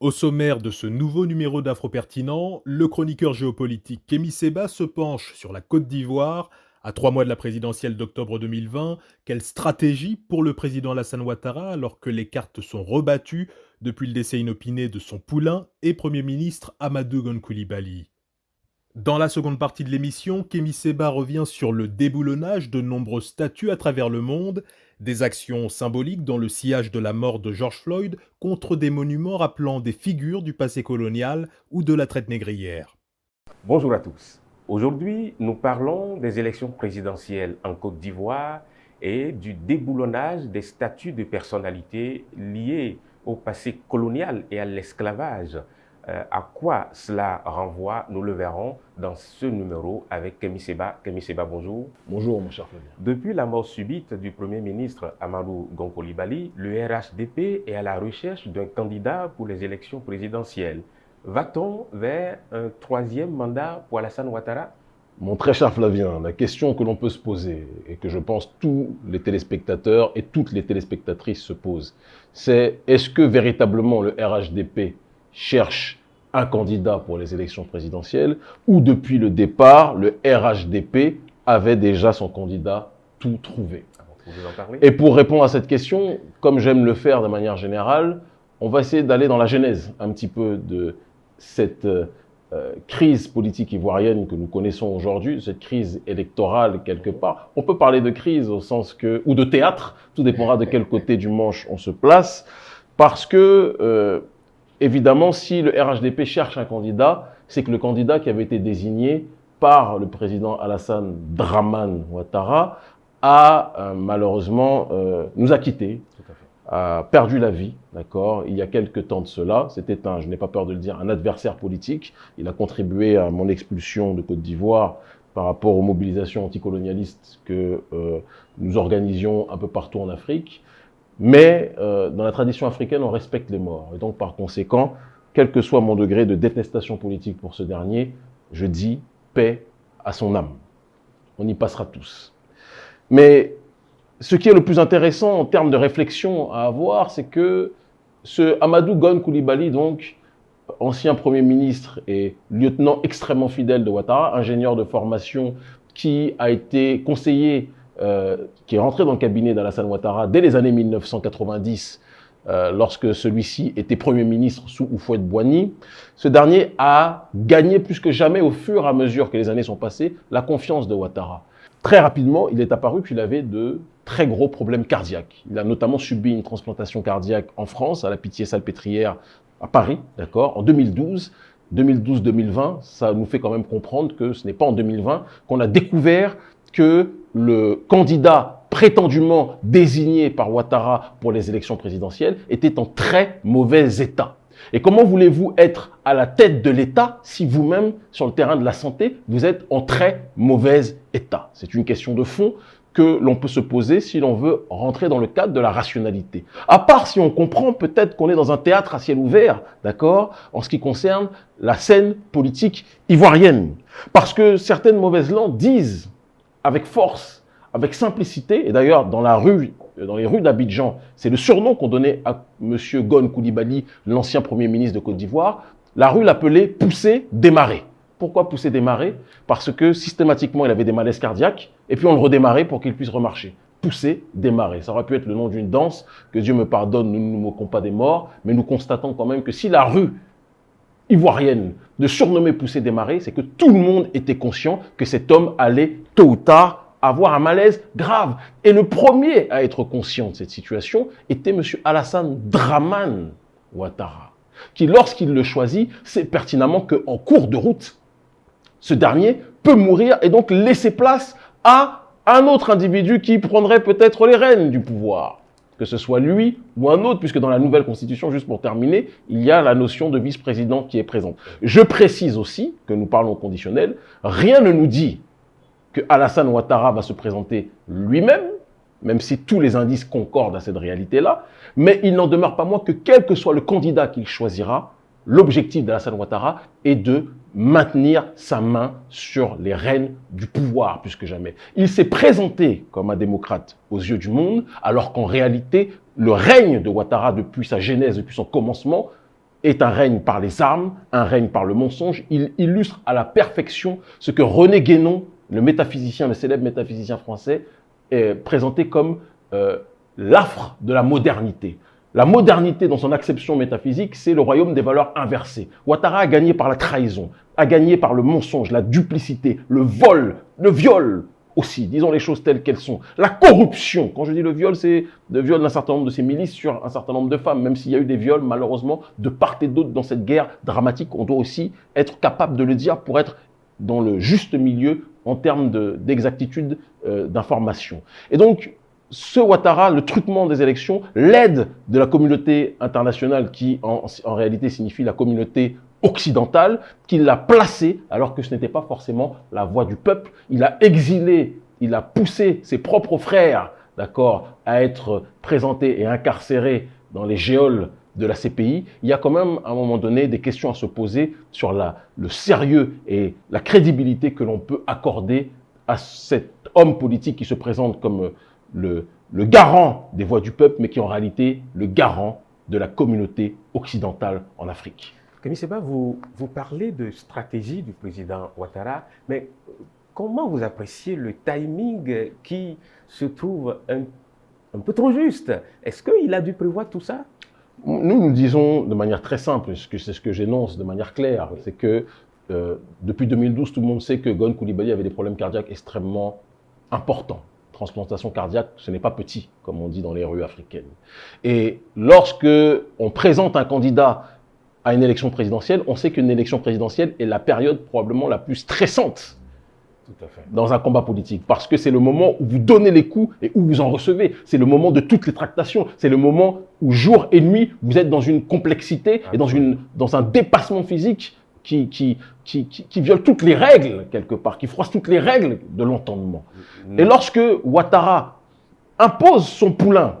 Au sommaire de ce nouveau numéro d'Afro-Pertinent, le chroniqueur géopolitique Kémy Seba se penche sur la Côte d'Ivoire. À trois mois de la présidentielle d'octobre 2020, quelle stratégie pour le président Alassane Ouattara alors que les cartes sont rebattues depuis le décès inopiné de son poulain et Premier ministre Amadou Gon Coulibaly dans la seconde partie de l'émission, Kémy Seba revient sur le déboulonnage de nombreuses statues à travers le monde, des actions symboliques dans le sillage de la mort de George Floyd contre des monuments rappelant des figures du passé colonial ou de la traite négrière. Bonjour à tous. Aujourd'hui, nous parlons des élections présidentielles en Côte d'Ivoire et du déboulonnage des statues de personnalités liées au passé colonial et à l'esclavage à quoi cela renvoie, nous le verrons dans ce numéro avec Kemi Seba. Kemi Seba, bonjour. Bonjour, mon cher Fabien. Depuis la mort subite du Premier ministre Amadou Gonkolibali, le RHDP est à la recherche d'un candidat pour les élections présidentielles. Va-t-on vers un troisième mandat pour Alassane Ouattara? Mon très cher Flavien, la question que l'on peut se poser, et que je pense tous les téléspectateurs et toutes les téléspectatrices se posent, c'est est-ce que véritablement le RHDP cherche un candidat pour les élections présidentielles, ou depuis le départ, le RHDP avait déjà son candidat tout trouvé. Et pour répondre à cette question, comme j'aime le faire de manière générale, on va essayer d'aller dans la genèse un petit peu de cette euh, crise politique ivoirienne que nous connaissons aujourd'hui, cette crise électorale quelque part. On peut parler de crise au sens que, ou de théâtre, tout dépendra de quel côté du manche on se place, parce que euh, Évidemment, si le RHDP cherche un candidat, c'est que le candidat qui avait été désigné par le président Alassane Draman Ouattara a euh, malheureusement euh, nous a quittés, a perdu la vie, d'accord? Il y a quelques temps de cela, c'était un, je n'ai pas peur de le dire, un adversaire politique. Il a contribué à mon expulsion de Côte d'Ivoire par rapport aux mobilisations anticolonialistes que euh, nous organisions un peu partout en Afrique. Mais euh, dans la tradition africaine, on respecte les morts. Et donc, par conséquent, quel que soit mon degré de détestation politique pour ce dernier, je dis paix à son âme. On y passera tous. Mais ce qui est le plus intéressant en termes de réflexion à avoir, c'est que ce Amadou Gon Koulibaly, donc, ancien Premier ministre et lieutenant extrêmement fidèle de Ouattara, ingénieur de formation qui a été conseiller euh, qui est rentré dans le cabinet d'Alassane Ouattara dès les années 1990, euh, lorsque celui-ci était Premier ministre sous Oufouette Boigny, ce dernier a gagné plus que jamais au fur et à mesure que les années sont passées la confiance de Ouattara. Très rapidement, il est apparu qu'il avait de très gros problèmes cardiaques. Il a notamment subi une transplantation cardiaque en France, à la Pitié-Salpêtrière à Paris, d'accord, en 2012. 2012-2020, ça nous fait quand même comprendre que ce n'est pas en 2020 qu'on a découvert que le candidat prétendument désigné par Ouattara pour les élections présidentielles était en très mauvais état. Et comment voulez-vous être à la tête de l'État si vous-même, sur le terrain de la santé, vous êtes en très mauvais état? C'est une question de fond que l'on peut se poser si l'on veut rentrer dans le cadre de la rationalité. À part si on comprend peut-être qu'on est dans un théâtre à ciel ouvert, d'accord, en ce qui concerne la scène politique ivoirienne. Parce que certaines mauvaises langues disent avec force, avec simplicité. Et d'ailleurs, dans la rue, dans les rues d'Abidjan, c'est le surnom qu'on donnait à M. Gon Koulibaly, l'ancien Premier ministre de Côte d'Ivoire. La rue l'appelait pousser, démarrer. Pourquoi pousser, démarrer Parce que systématiquement, il avait des malaises cardiaques, et puis on le redémarrait pour qu'il puisse remarcher. Pousser, démarrer. Ça aurait pu être le nom d'une danse, que Dieu me pardonne, nous ne nous moquons pas des morts, mais nous constatons quand même que si la rue ivoirienne de surnommer Pousser Démarrer, c'est que tout le monde était conscient que cet homme allait tôt ou tard avoir un malaise grave. Et le premier à être conscient de cette situation était M. Alassane Draman Ouattara, qui lorsqu'il le choisit, sait pertinemment qu'en cours de route, ce dernier peut mourir et donc laisser place à un autre individu qui prendrait peut-être les rênes du pouvoir que ce soit lui ou un autre, puisque dans la nouvelle constitution, juste pour terminer, il y a la notion de vice-président qui est présente. Je précise aussi que nous parlons conditionnel, rien ne nous dit que Alassane Ouattara va se présenter lui-même, même si tous les indices concordent à cette réalité-là, mais il n'en demeure pas moins que quel que soit le candidat qu'il choisira, l'objectif d'Alassane Ouattara est de maintenir sa main sur les rênes du pouvoir plus que jamais. Il s'est présenté comme un démocrate aux yeux du monde, alors qu'en réalité, le règne de Ouattara depuis sa genèse, depuis son commencement, est un règne par les armes, un règne par le mensonge. Il illustre à la perfection ce que René Guénon, le métaphysicien, le célèbre métaphysicien français, est présenté comme euh, l'affre de la modernité. La modernité, dans son acception métaphysique, c'est le royaume des valeurs inversées. Ouattara a gagné par la trahison, a gagné par le mensonge, la duplicité, le vol, le viol aussi, disons les choses telles qu'elles sont. La corruption, quand je dis le viol, c'est le viol d'un certain nombre de ces milices sur un certain nombre de femmes, même s'il y a eu des viols, malheureusement, de part et d'autre dans cette guerre dramatique, on doit aussi être capable de le dire pour être dans le juste milieu en termes d'exactitude euh, d'information. Et donc, ce Ouattara, le truquement des élections, l'aide de la communauté internationale qui en, réalité signifie la communauté occidentale, qui l'a placé alors que ce n'était pas forcément la voix du peuple. Il a exilé, il a poussé ses propres frères, d'accord, à être présentés et incarcérés dans les géoles de la CPI, il y a quand même à un moment donné des questions à se poser sur le sérieux et la crédibilité que l'on peut accorder à cet homme politique qui se présente comme le, garant des voix du peuple, mais qui est en réalité le garant de la communauté occidentale en Afrique. Camille Seba, vous, vous parlez de stratégie du président Ouattara, mais comment vous appréciez le timing qui se trouve un, un peu trop juste? Est-ce qu'il a dû prévoir tout ça? Nous, nous disons de manière très simple, c'est ce que j'énonce de manière claire, c'est que euh, depuis 2012, tout le monde sait que Gon Koulibaly avait des problèmes cardiaques extrêmement importants transplantation cardiaque, ce n'est pas petit, comme on dit dans les rues africaines. Et lorsque on présente un candidat à une élection présidentielle, on sait qu'une élection présidentielle est la période probablement la plus stressante dans un combat politique. Parce que c'est le moment où vous donnez les coups et où vous en recevez. C'est le moment de toutes les tractations. C'est le moment où jour et nuit, vous êtes dans une complexité et dans, une, dans un dépassement physique qui, qui, qui, qui, viole toutes les règles, quelque part, qui froisse toutes les règles de l'entendement. Et lorsque Ouattara impose son poulain,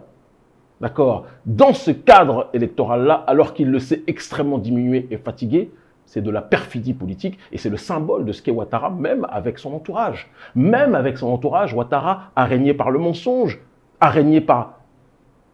d'accord, dans ce cadre électoral-là, alors qu'il le sait extrêmement diminué et fatigué, c'est de la perfidie politique et c'est le symbole de ce qu'est Ouattara, même avec son entourage. Même avec son entourage, Ouattara a régné par le mensonge, a régné par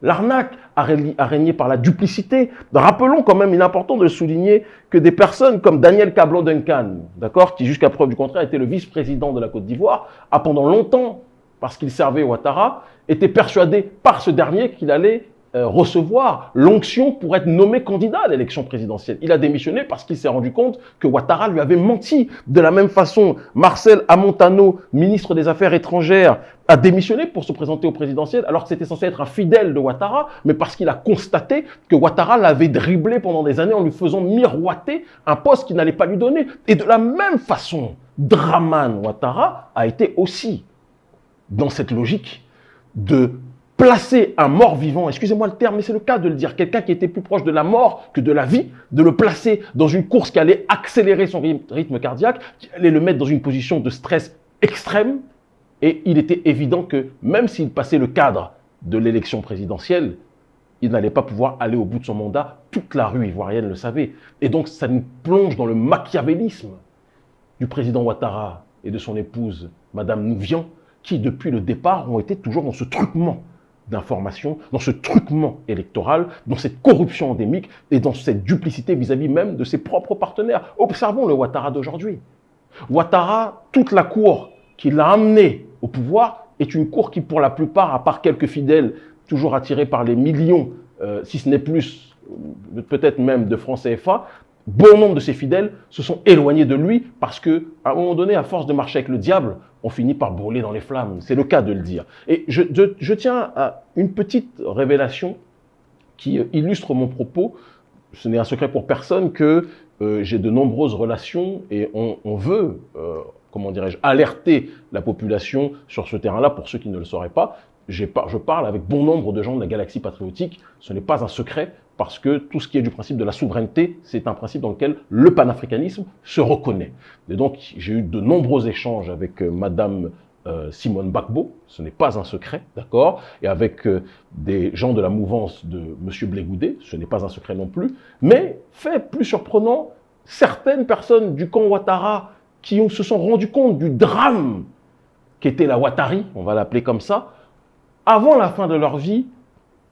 L'arnaque a régné par la duplicité. Rappelons quand même, il est important de souligner, que des personnes comme Daniel Cablo Duncan, d'accord, qui jusqu'à preuve du contraire était le vice-président de la Côte d'Ivoire, a pendant longtemps, parce qu'il servait Ouattara, été persuadé par ce dernier qu'il allait recevoir l'onction pour être nommé candidat à l'élection présidentielle. Il a démissionné parce qu'il s'est rendu compte que Ouattara lui avait menti. De la même façon, Marcel Amontano, ministre des Affaires étrangères, a démissionné pour se présenter au présidentiel alors que c'était censé être un fidèle de Ouattara, mais parce qu'il a constaté que Ouattara l'avait dribblé pendant des années en lui faisant miroiter un poste qu'il n'allait pas lui donner. Et de la même façon, Draman Ouattara a été aussi dans cette logique de placer un mort-vivant, excusez-moi le terme, mais c'est le cas de le dire, quelqu'un qui était plus proche de la mort que de la vie, de le placer dans une course qui allait accélérer son rythme cardiaque, qui allait le mettre dans une position de stress extrême. Et il était évident que même s'il passait le cadre de l'élection présidentielle, il n'allait pas pouvoir aller au bout de son mandat. Toute la rue ivoirienne le savait. Et donc ça nous plonge dans le machiavélisme du président Ouattara et de son épouse, Madame Nouvian, qui depuis le départ ont été toujours dans ce truquement d'information, dans ce truquement électoral, dans cette corruption endémique et dans cette duplicité vis-à-vis même de ses propres partenaires. Observons le Ouattara d'aujourd'hui. Ouattara, toute la cour qui l'a amené au pouvoir est une cour qui, pour la plupart, à part quelques fidèles, toujours attirés par les millions, euh, si ce n'est plus, euh, peut-être même de francs CFA, bon nombre de ses fidèles se sont éloignés de lui parce que, à un moment donné, à force de marcher avec le diable, on finit par brûler dans les flammes. C'est le cas de le dire. Et je, tiens à une petite révélation qui illustre mon propos. Ce n'est un secret pour personne que euh, j'ai de nombreuses relations et on, veut, euh, comment dirais-je, alerter la population sur ce terrain-là pour ceux qui ne le sauraient pas. Je parle avec bon nombre de gens de la galaxie patriotique. Ce n'est pas un secret parce que tout ce qui est du principe de la souveraineté, c'est un principe dans lequel le panafricanisme se reconnaît. Et donc, j'ai eu de nombreux échanges avec euh, Madame euh, Simone Bakbo, ce n'est pas un secret, d'accord, et avec euh, des gens de la mouvance de Monsieur Blégoudé, ce n'est pas un secret non plus, mais fait plus surprenant, certaines personnes du camp Ouattara qui se sont rendues compte du drame qu'était la Ouattari, on va l'appeler comme ça, avant la fin de leur vie,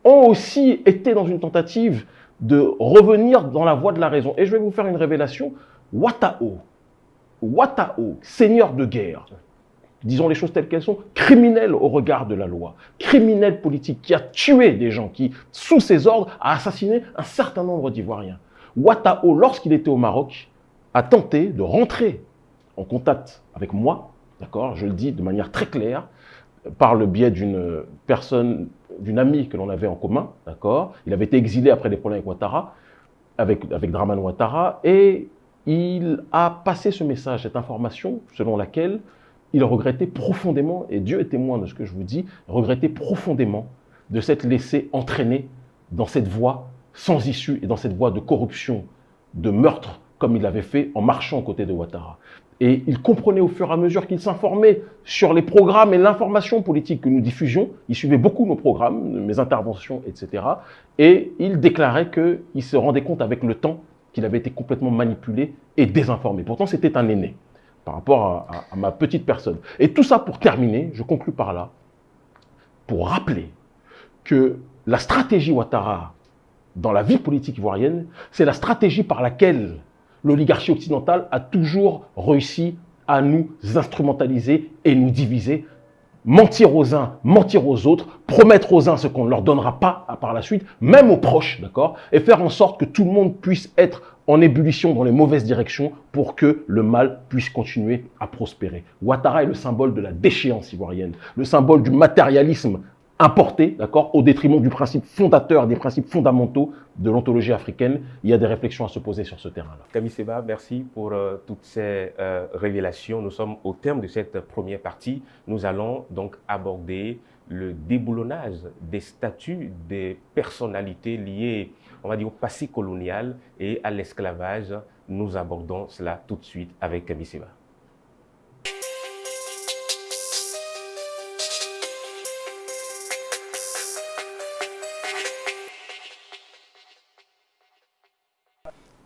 ont aussi été dans une tentative de revenir dans la voie de la raison. Et je vais vous faire une révélation. Watao, Watao, seigneur de guerre, disons les choses telles qu'elles sont, criminel au regard de la loi, criminel politique qui a tué des gens, qui, sous ses ordres, a assassiné un certain nombre d'Ivoiriens. Watao, lorsqu'il était au Maroc, a tenté de rentrer en contact avec moi, d'accord, je le dis de manière très claire, par le biais d'une personne, d'une amie que l'on avait en commun, d'accord? Il avait été exilé après des problèmes avec Ouattara, avec, avec Draman Ouattara, et il a passé ce message, cette information, selon laquelle il regrettait profondément, et Dieu est témoin de ce que je vous dis, regrettait profondément de s'être laissé entraîner dans cette voie sans issue et dans cette voie de corruption, de meurtre, comme il l'avait fait en marchant aux côtés de Ouattara. Et il comprenait au fur et à mesure qu'il s'informait sur les programmes et l'information politique que nous diffusions. Il suivait beaucoup nos programmes, mes interventions, etc. Et il déclarait qu'il se rendait compte avec le temps qu'il avait été complètement manipulé et désinformé. Pourtant, c'était un aîné par rapport à, ma petite personne. Et tout ça pour terminer, je conclus par là, pour rappeler que la stratégie Ouattara dans la vie politique ivoirienne, c'est la stratégie par laquelle l'oligarchie occidentale a toujours réussi à nous instrumentaliser et nous diviser. Mentir aux uns, mentir aux autres, promettre aux uns ce qu'on ne leur donnera pas par la suite, même aux proches, d'accord Et faire en sorte que tout le monde puisse être en ébullition dans les mauvaises directions pour que le mal puisse continuer à prospérer. Ouattara est le symbole de la déchéance ivoirienne, le symbole du matérialisme importé, d'accord, au détriment du principe fondateur, des principes fondamentaux de l'ontologie africaine. Il y a des réflexions à se poser sur ce terrain-là. Camille Seba, merci pour euh, toutes ces euh, révélations. Nous sommes au terme de cette première partie. Nous allons donc aborder le déboulonnage des statuts des personnalités liées, on va dire, au passé colonial et à l'esclavage. Nous abordons cela tout de suite avec Camille Seba.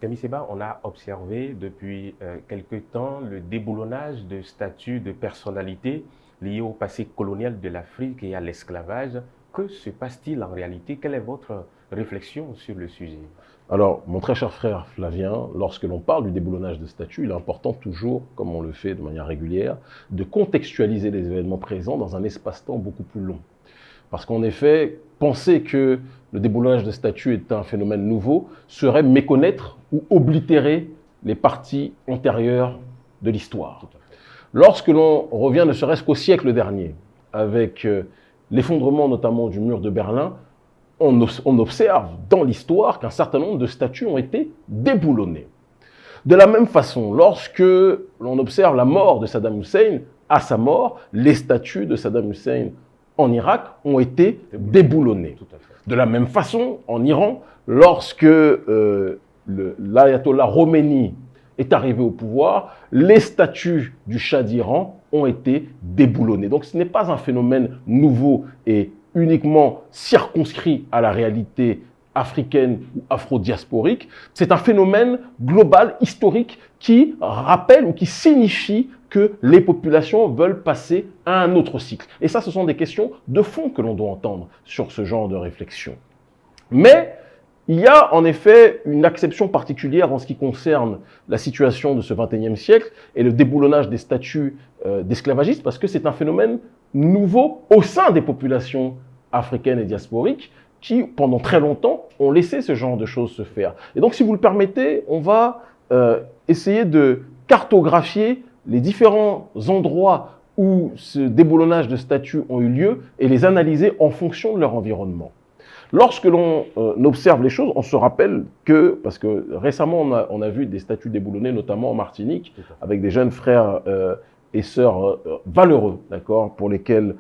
Camille Seba, on a observé depuis euh, quelque temps le déboulonnage de statuts de personnalités liés au passé colonial de l'Afrique et à l'esclavage. Que se passe-t-il en réalité? Quelle est votre réflexion sur le sujet? Alors, mon très cher frère Flavien, lorsque l'on parle du déboulonnage de statuts, il est important toujours, comme on le fait de manière régulière, de contextualiser les événements présents dans un espace-temps beaucoup plus long. Parce qu'en effet, penser que le déboulonnage de statuts est un phénomène nouveau serait méconnaître ou oblitérer les parties antérieures de l'histoire. Lorsque l'on revient ne serait-ce qu'au siècle dernier, avec euh, l'effondrement notamment du mur de Berlin, on, observe dans l'histoire qu'un certain nombre de statues ont été déboulonnés. De la même façon, lorsque l'on observe la mort de Saddam Hussein, à sa mort, les statues de Saddam Hussein en Irak ont été déboulonnés. De la même façon, en Iran, lorsque euh, l'ayatollah Khomeini est arrivé au pouvoir, les statues du Shah d'Iran ont été déboulonnés. Donc ce n'est pas un phénomène nouveau et uniquement circonscrit à la réalité africaine ou afro-diasporique, c'est un phénomène global, historique, qui rappelle ou qui signifie que les populations veulent passer à un autre cycle. Et ça, ce sont des questions de fond que l'on doit entendre sur ce genre de réflexion. Mais il y a en effet une acception particulière en ce qui concerne la situation de ce XXIe siècle et le déboulonnage des statuts euh, d'esclavagistes, parce que c'est un phénomène nouveau au sein des populations africaines et diasporiques qui, pendant très longtemps, ont laissé ce genre de choses se faire. Et donc, si vous le permettez, on va euh, essayer de cartographier les différents endroits où ce déboulonnage de statuts ont eu lieu et les analyser en fonction de leur environnement. Lorsque l'on euh, observe les choses, on se rappelle que, parce que récemment on a, vu des statuts déboulonnés, notamment en Martinique, avec des jeunes frères euh, et sœurs valeureux, d'accord, pour lesquels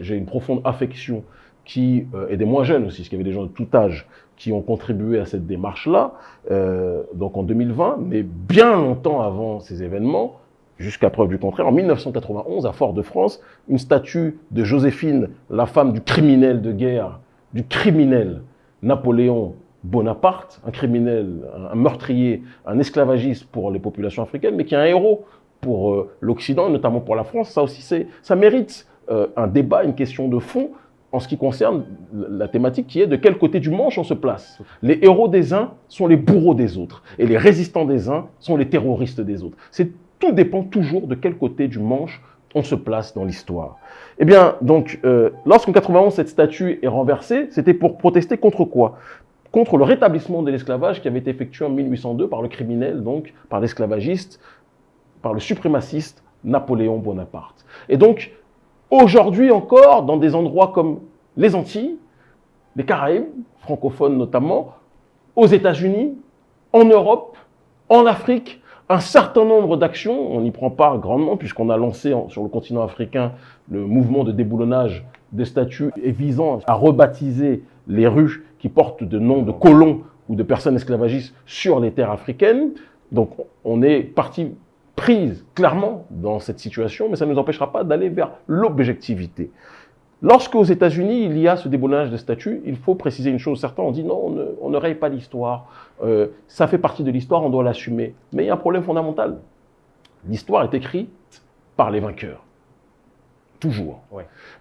j'ai une profonde affection qui, euh, et des moins jeunes aussi, parce qu'il y avait des gens de tout âge qui ont contribué à cette démarche-là, euh, donc en 2020, mais bien longtemps avant ces événements, jusqu'à preuve du contraire, en 1991, à Fort-de-France, une statue de Joséphine, la femme du criminel de guerre, du criminel Napoléon Bonaparte, un criminel, un meurtrier, un esclavagiste pour les populations africaines, mais qui est un héros pour euh, l'Occident, notamment pour la France, ça aussi, ça mérite euh, un débat, une question de fond, en ce qui concerne la thématique qui est de quel côté du manche on se place. Les héros des uns sont les bourreaux des autres, et les résistants des uns sont les terroristes des autres. C'est tout dépend toujours de quel côté du manche on se place dans l'histoire. Eh bien, donc, euh, lorsqu'en 91, cette statue est renversée, c'était pour protester contre quoi? Contre le rétablissement de l'esclavage qui avait été effectué en 1802 par le criminel, donc par l'esclavagiste, par le suprémaciste Napoléon Bonaparte. Et donc, aujourd'hui encore, dans des endroits comme les Antilles, les Caraïbes, francophones notamment, aux États-Unis, en Europe, en Afrique, un certain nombre d'actions, on y prend part grandement puisqu'on a lancé sur le continent africain le mouvement de déboulonnage des statues et visant à rebaptiser les rues qui portent de noms de colons ou de personnes esclavagistes sur les terres africaines. Donc on est parti prise clairement dans cette situation, mais ça ne nous empêchera pas d'aller vers l'objectivité. Lorsque aux États-Unis, il y a ce déboulonnage de statuts, il faut préciser une chose. Certains ont dit non, on ne, raye pas l'histoire. Euh, ça fait partie de l'histoire, on doit l'assumer. Mais il y a un problème fondamental. L'histoire est écrite par les vainqueurs. Toujours.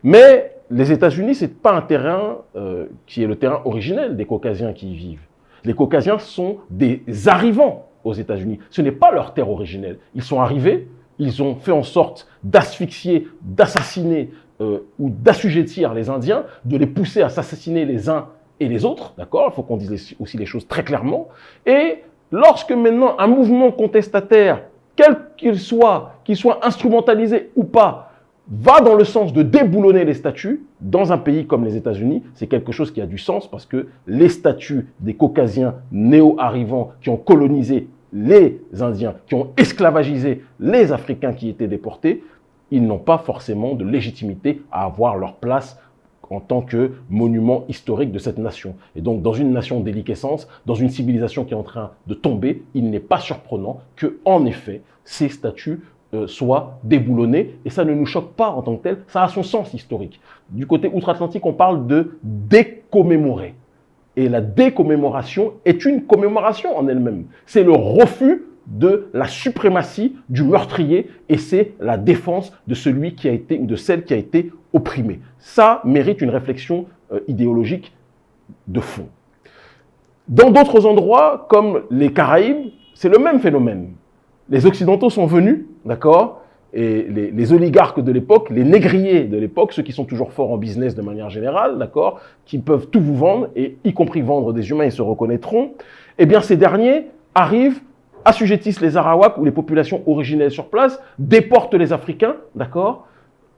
Mais les États-Unis, ce n'est pas un terrain euh, qui est le terrain originel des Caucasiens qui y vivent. Les Caucasiens sont des arrivants aux États-Unis. Ce n'est pas leur terre originelle. Ils sont arrivés, ils ont fait en sorte d'asphyxier, d'assassiner euh, ou d'assujettir les Indiens, de les pousser à s'assassiner les uns et les autres, d'accord Il faut qu'on dise aussi les choses très clairement. Et lorsque maintenant un mouvement contestataire, quel qu'il soit, qu'il soit instrumentalisé ou pas, va dans le sens de déboulonner les statuts, dans un pays comme les États-Unis, c'est quelque chose qui a du sens parce que les statuts des Caucasiens néo-arrivants qui ont colonisé les Indiens, qui ont esclavagisé les Africains qui étaient déportés, ils n'ont pas forcément de légitimité à avoir leur place en tant que monument historique de cette nation. Et donc, dans une nation déliquescence, dans une civilisation qui est en train de tomber, il n'est pas surprenant que, en effet, ces statues euh, soient déboulonnés, et ça ne nous choque pas en tant que tel, ça a son sens historique. Du côté outre-Atlantique, on parle de décommémorer. Et la décommémoration est une commémoration en elle-même. C'est le refus de la suprématie du meurtrier et c'est la défense de celui qui a été ou de celle qui a été opprimée. Ça mérite une réflexion euh, idéologique de fond. Dans d'autres endroits, comme les Caraïbes, c'est le même phénomène. Les Occidentaux sont venus, d'accord et les, les, oligarques de l'époque, les négriers de l'époque, ceux qui sont toujours forts en business de manière générale, d'accord, qui peuvent tout vous vendre, et y compris vendre des humains, ils se reconnaîtront, eh bien ces derniers arrivent assujettissent les Arawaks ou les populations originelles sur place, déportent les Africains, d'accord?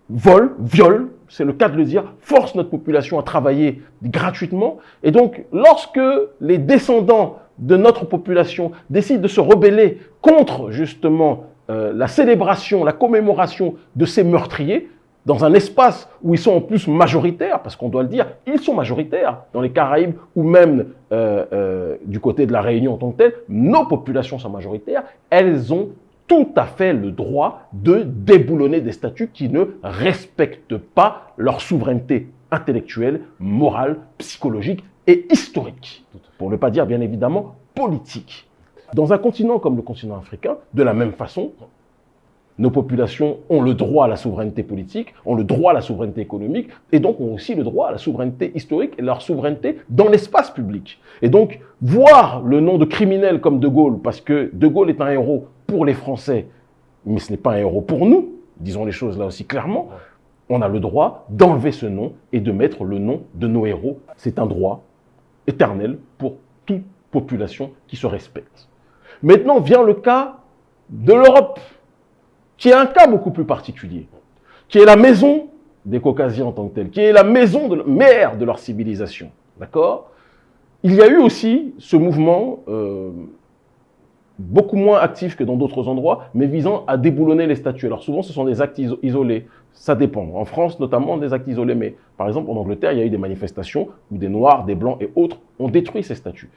Volent, violent, c'est le cas de le dire, forcent notre population à travailler gratuitement. Et donc, lorsque les descendants de notre population décident de se rebeller contre justement euh, la célébration, la commémoration de ces meurtriers, dans un espace où ils sont en plus majoritaires, parce qu'on doit le dire, ils sont majoritaires dans les Caraïbes ou même euh, euh, du côté de la Réunion en tant que telle, nos populations sont majoritaires, elles ont tout à fait le droit de déboulonner des statuts qui ne respectent pas leur souveraineté intellectuelle, morale, psychologique et historique. Pour ne pas dire bien évidemment politique. Dans un continent comme le continent africain, de la même façon, nos populations ont le droit à la souveraineté politique, ont le droit à la souveraineté économique, et donc ont aussi le droit à la souveraineté historique et leur souveraineté dans l'espace public. Et donc, voir le nom de criminel comme De Gaulle, parce que De Gaulle est un héros pour les Français, mais ce n'est pas un héros pour nous, disons les choses là aussi clairement, on a le droit d'enlever ce nom et de mettre le nom de nos héros. C'est un droit éternel pour toute population qui se respecte. Maintenant vient le cas de l'Europe qui est un cas beaucoup plus particulier, qui est la maison des Caucasiens en tant que tel, qui est la maison de mère de leur civilisation. D'accord? Il y a eu aussi ce mouvement euh, beaucoup moins actif que dans d'autres endroits, mais visant à déboulonner les statues. Alors souvent, ce sont des actes isolés. Ça dépend. En France, notamment, des actes isolés. Mais par exemple, en Angleterre, il y a eu des manifestations où des Noirs, des Blancs et autres ont détruit ces statues.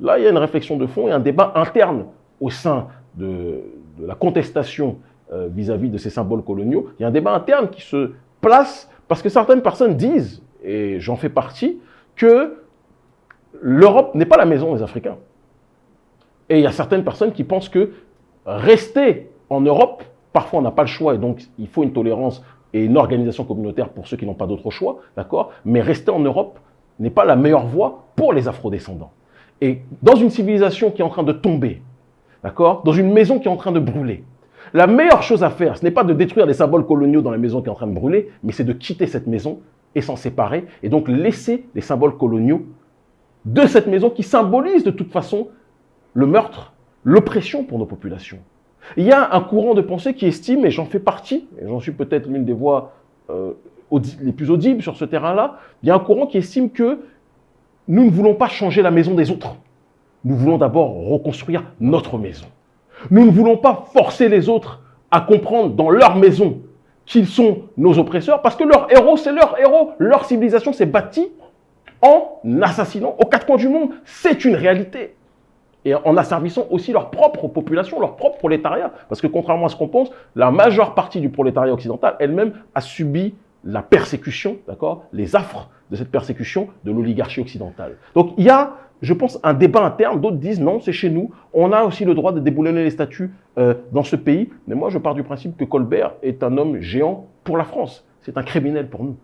Là, il y a une réflexion de fond et un débat interne au sein de la contestation euh, vis-à-vis de ces symboles coloniaux. Il y a un débat interne qui se place parce que certaines personnes disent, et j'en fais partie, que l'Europe n'est pas la maison des Africains. Et il y a certaines personnes qui pensent que rester en Europe, parfois on n'a pas le choix et donc il faut une tolérance et une organisation communautaire pour ceux qui n'ont pas d'autre choix, d'accord? Mais rester en Europe n'est pas la meilleure voie pour les afrodescendants. Et dans une civilisation qui est en train de tomber, d'accord? Dans une maison qui est en train de brûler, la meilleure chose à faire, ce n'est pas de détruire les symboles coloniaux dans la maison qui est en train de brûler, mais c'est de quitter cette maison et s'en séparer, et donc laisser les symboles coloniaux de cette maison qui symbolise de toute façon le meurtre, l'oppression pour nos populations. Il y a un courant de pensée qui estime, et j'en fais partie, et j'en suis peut-être l'une des voix euh, les plus audibles sur ce terrain-là, il y a un courant qui estime que nous ne voulons pas changer la maison des autres. Nous voulons d'abord reconstruire notre maison. Nous ne voulons pas forcer les autres à comprendre dans leur maison qu'ils sont nos oppresseurs, parce que leur héros, c'est leur héros. Leur civilisation s'est bâtie en assassinant aux quatre coins du monde. C'est une réalité et en asservissant aussi leur propre population, leur propre prolétariat. Parce que contrairement à ce qu'on pense, la majeure partie du prolétariat occidental elle-même a subi la persécution, d'accord, les affres de cette persécution de l'oligarchie occidentale. Donc il y a, je pense, un débat interne. D'autres disent non, c'est chez nous. On a aussi le droit de déboulonner les statuts euh, dans ce pays. Mais moi, je pars du principe que Colbert est un homme géant pour la France. C'est un criminel pour nous.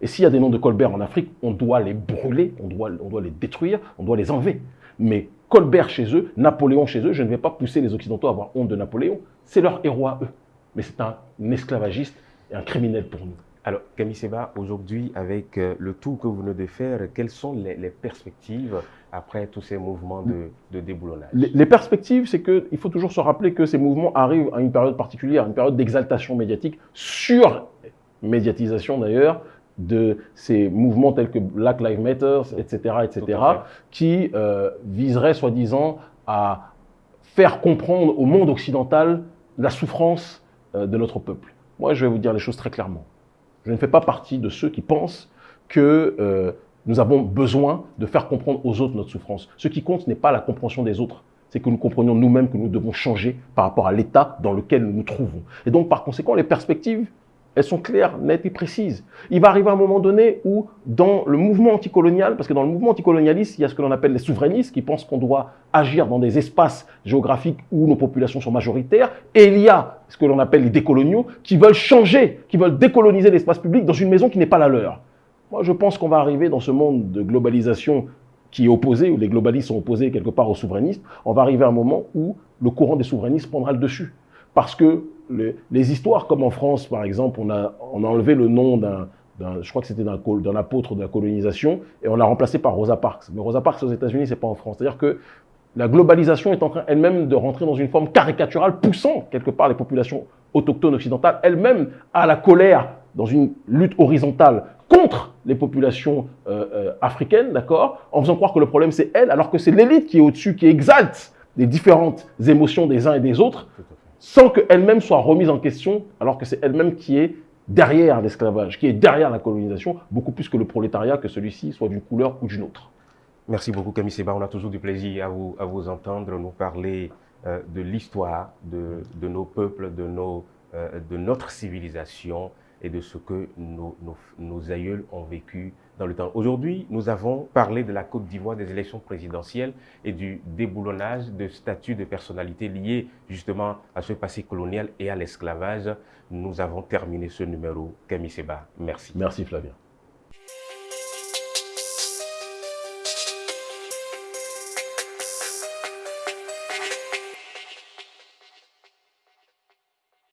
Et s'il y a des noms de Colbert en Afrique, on doit les brûler, on doit, les détruire, on doit les enlever. Mais Colbert chez eux, Napoléon chez eux, je ne vais pas pousser les Occidentaux à avoir honte de Napoléon. C'est leur héros à eux. Mais c'est un esclavagiste et un criminel pour nous. Alors, Camille Seba, aujourd'hui, avec euh, le tour que vous venez de faire, quelles sont les, perspectives après tous ces mouvements de, déboulonnage les, les, perspectives, c'est qu'il faut toujours se rappeler que ces mouvements arrivent à une période particulière, une période d'exaltation médiatique, sur médiatisation d'ailleurs, de ces mouvements tels que Black Lives Matter, etc., etc., qui euh, viseraient soi-disant à faire comprendre au monde occidental la souffrance euh, de notre peuple. Moi, je vais vous dire les choses très clairement. Je ne fais pas partie de ceux qui pensent que euh, nous avons besoin de faire comprendre aux autres notre souffrance. Ce qui compte n'est pas la compréhension des autres, c'est que nous comprenions nous-mêmes que nous devons changer par rapport à l'état dans lequel nous nous trouvons. Et donc, par conséquent, les perspectives elles sont claires, nettes et précises. Il va arriver un moment donné où, dans le mouvement anticolonial, parce que dans le mouvement anticolonialiste, il y a ce que l'on appelle les souverainistes, qui pensent qu'on doit agir dans des espaces géographiques où nos populations sont majoritaires, et il y a ce que l'on appelle les décoloniaux, qui veulent changer, qui veulent décoloniser l'espace public dans une maison qui n'est pas la leur. Moi, je pense qu'on va arriver dans ce monde de globalisation qui est opposé, où les globalistes sont opposés quelque part aux souverainistes, on va arriver à un moment où le courant des souverainistes prendra le dessus. Parce que les, histoires, comme en France, par exemple, on a, enlevé le nom d'un, je crois que c'était d'un apôtre de la colonisation, et on l'a remplacé par Rosa Parks. Mais Rosa Parks aux États-Unis, c'est pas en France. C'est-à-dire que la globalisation est en train elle-même de rentrer dans une forme caricaturale, poussant quelque part les populations autochtones occidentales elles-mêmes à la colère dans une lutte horizontale contre les populations euh, euh, africaines, d'accord, en faisant croire que le problème c'est elle, alors que c'est l'élite qui est au-dessus, qui exalte les différentes émotions des uns et des autres, sans qu'elle-même soit remise en question, alors que c'est elle-même qui est derrière l'esclavage, qui est derrière la colonisation, beaucoup plus que le prolétariat, que celui-ci soit d'une couleur ou d'une autre. Merci beaucoup Camille Seba, on a toujours du plaisir à vous, à vous entendre, nous parler euh, de l'histoire de, de, nos peuples, de, nos, de notre civilisation et de ce que nos, aïeuls ont vécu dans le temps. Aujourd'hui, nous avons parlé de la Côte d'Ivoire, des élections présidentielles et du déboulonnage de statuts de personnalités liés justement à ce passé colonial et à l'esclavage. Nous avons terminé ce numéro. Camille Seba, merci. Merci Flavien.